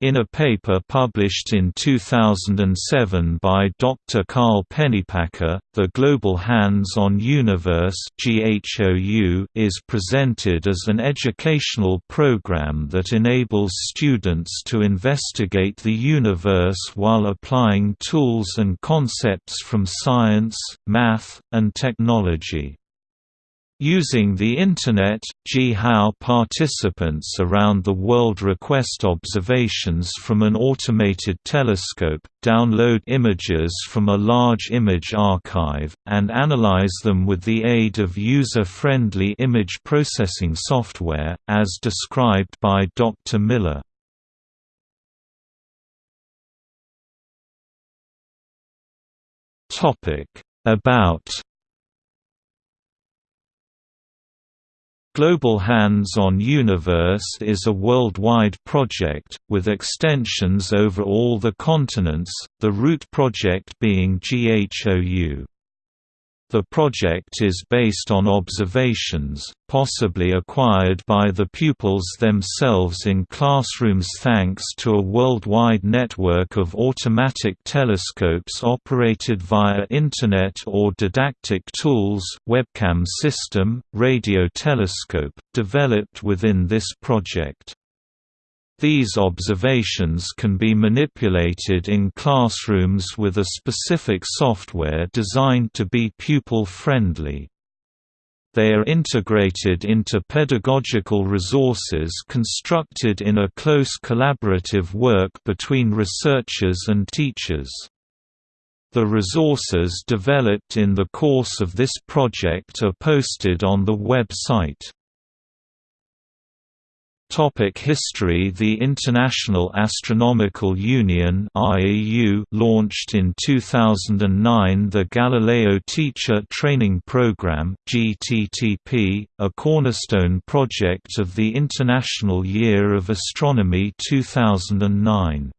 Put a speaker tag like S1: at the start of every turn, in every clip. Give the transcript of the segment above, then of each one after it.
S1: In a paper published in 2007 by Dr. Carl Pennypacker, the Global Hands-on Universe is presented as an educational program that enables students to investigate the universe while applying tools and concepts from science, math, and technology. Using the Internet, GHAO participants around the world request observations from an automated telescope, download images from a large image archive, and analyze them with the aid of user-friendly image processing software, as described by Dr. Miller. About Global Hands-on Universe is a worldwide project, with extensions over all the continents, the root project being GHOU. The project is based on observations, possibly acquired by the pupils themselves in classrooms thanks to a worldwide network of automatic telescopes operated via Internet or didactic tools webcam system, radio telescope, developed within this project. These observations can be manipulated in classrooms with a specific software designed to be pupil-friendly. They are integrated into pedagogical resources constructed in a close collaborative work between researchers and teachers. The resources developed in the course of this project are posted on the website. Topic history The International Astronomical Union IAU launched in 2009 the Galileo Teacher Training Program GTTP, a cornerstone project of the International Year of Astronomy 2009.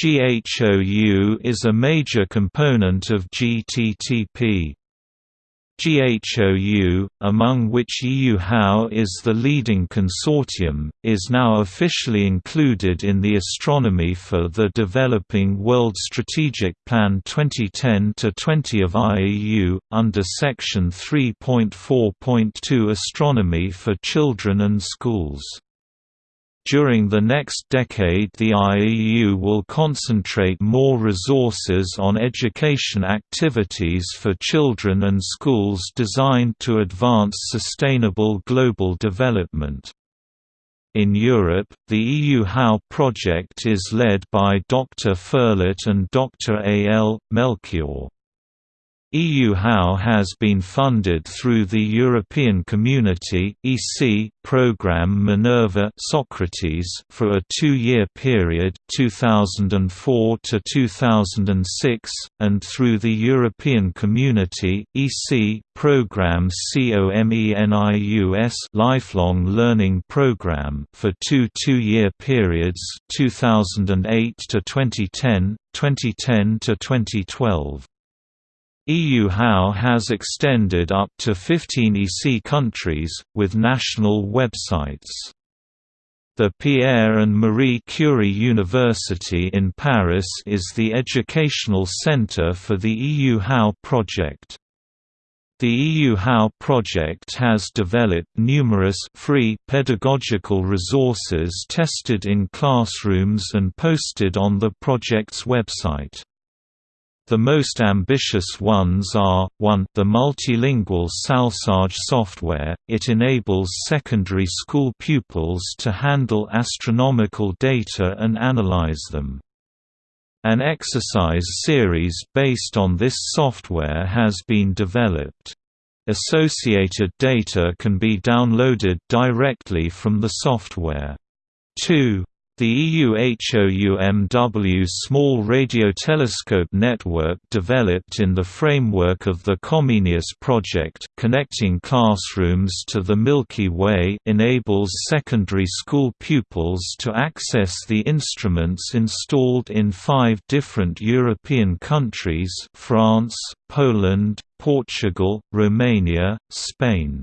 S1: GHOU is a major component of GTTP. GHOU, among which EU-HOW is the leading consortium, is now officially included in the Astronomy for the Developing World Strategic Plan 2010-20 of IAU, under Section 3.4.2 Astronomy for Children and Schools. During the next decade the IAU will concentrate more resources on education activities for children and schools designed to advance sustainable global development. In Europe, the EU HOW project is led by Dr. Ferlet and Dr. A. L. Melchior. EU HOW has been funded through the European Community (EC) program Minerva Socrates for a 2-year period 2004 to 2006 and through the European Community (EC) program COMENIUS Lifelong Learning Program for two 2-year periods 2008 to 2010, 2010 to 2012. EU HOW has extended up to 15 EC countries, with national websites. The Pierre and Marie Curie University in Paris is the educational center for the EU HOW project. The EU HOW project has developed numerous free pedagogical resources tested in classrooms and posted on the project's website. The most ambitious ones are, 1 the multilingual SalsaJ software, it enables secondary school pupils to handle astronomical data and analyze them. An exercise series based on this software has been developed. Associated data can be downloaded directly from the software. 2 the EU-HOUMW Small Radio Telescope Network developed in the framework of the Comenius project connecting classrooms to the Milky Way enables secondary school pupils to access the instruments installed in five different European countries France, Poland, Portugal, Romania, Spain.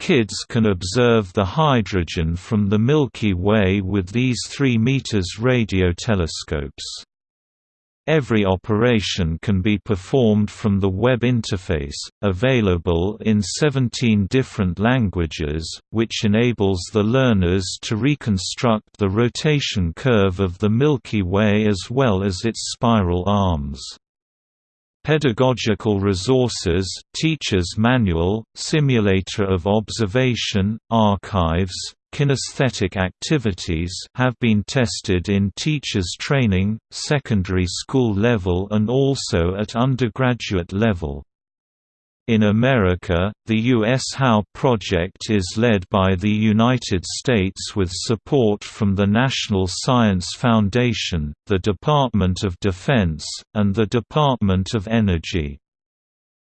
S1: Kids can observe the hydrogen from the Milky Way with these 3 meters radio telescopes. Every operation can be performed from the web interface, available in 17 different languages, which enables the learners to reconstruct the rotation curve of the Milky Way as well as its spiral arms. Pedagogical resources, Teacher's Manual, Simulator of Observation, Archives, Kinesthetic activities have been tested in teachers training, secondary school level and also at undergraduate level. In America, the U.S. HOW project is led by the United States with support from the National Science Foundation, the Department of Defense, and the Department of Energy.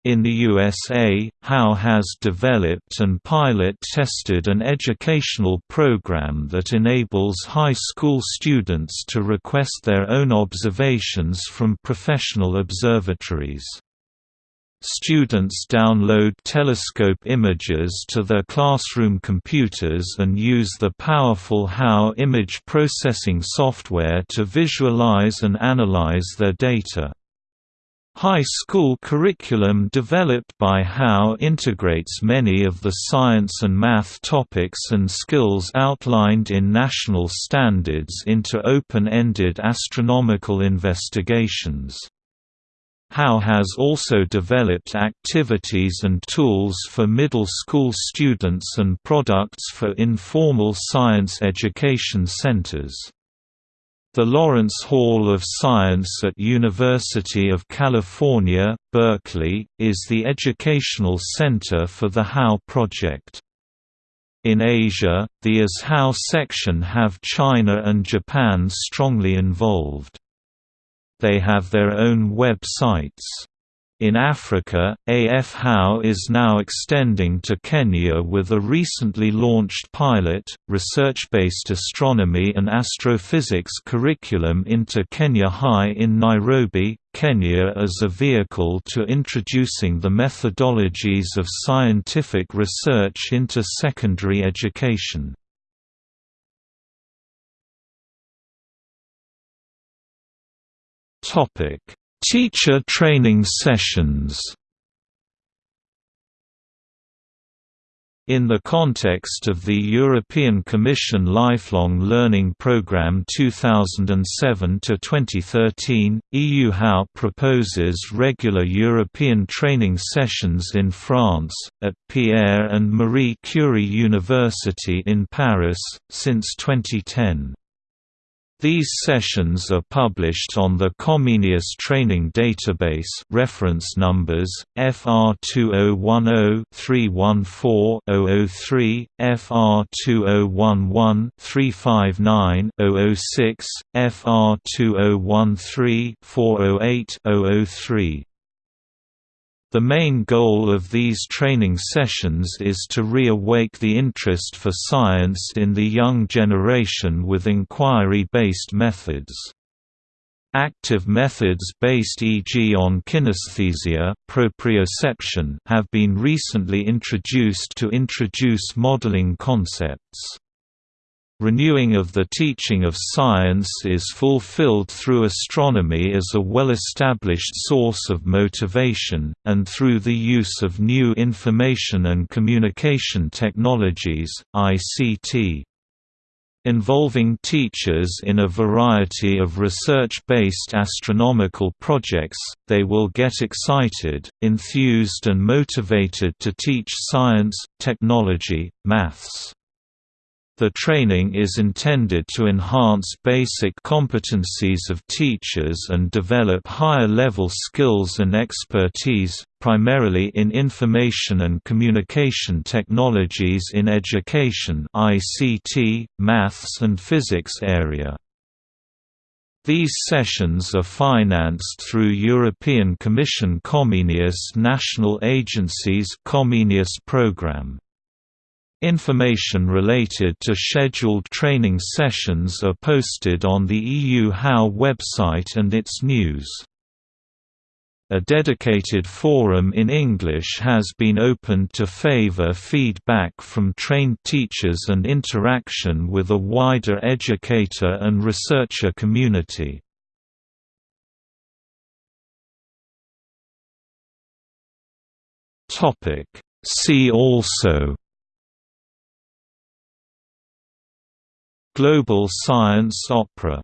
S1: In the USA, HOW has developed and pilot-tested an educational program that enables high school students to request their own observations from professional observatories. Students download telescope images to their classroom computers and use the powerful HOW image processing software to visualize and analyze their data. High school curriculum developed by HOW integrates many of the science and math topics and skills outlined in national standards into open-ended astronomical investigations. HOW has also developed activities and tools for middle school students and products for informal science education centers. The Lawrence Hall of Science at University of California, Berkeley, is the educational center for the HOW project. In Asia, the As HOW section have China and Japan strongly involved. They have their own websites. In Africa, AF HOW is now extending to Kenya with a recently launched pilot, research-based astronomy and astrophysics curriculum into Kenya High in Nairobi, Kenya as a vehicle to introducing the methodologies of scientific research into secondary education. Topic Teacher training sessions In the context of the European Commission Lifelong Learning Programme 2007–2013, EU HOW proposes regular European training sessions in France, at Pierre and Marie Curie University in Paris, since 2010. These sessions are published on the Comenius Training Database reference numbers, FR2010-314-003, FR2011-359-006, FR2013-408-003. The main goal of these training sessions is to reawake the interest for science in the young generation with inquiry-based methods. Active methods based e.g. on kinesthesia proprioception have been recently introduced to introduce modeling concepts. Renewing of the teaching of science is fulfilled through astronomy as a well-established source of motivation, and through the use of new information and communication technologies, ICT. Involving teachers in a variety of research-based astronomical projects, they will get excited, enthused and motivated to teach science, technology, maths. The training is intended to enhance basic competencies of teachers and develop higher-level skills and expertise, primarily in information and communication technologies in education ICT, maths and physics area. These sessions are financed through European Commission Comenius National Agencies Comenius program. Information related to scheduled training sessions are posted on the EU HOW website and its news. A dedicated forum in English has been opened to favor feedback from trained teachers and interaction with a wider educator and researcher community. See also Global Science Opera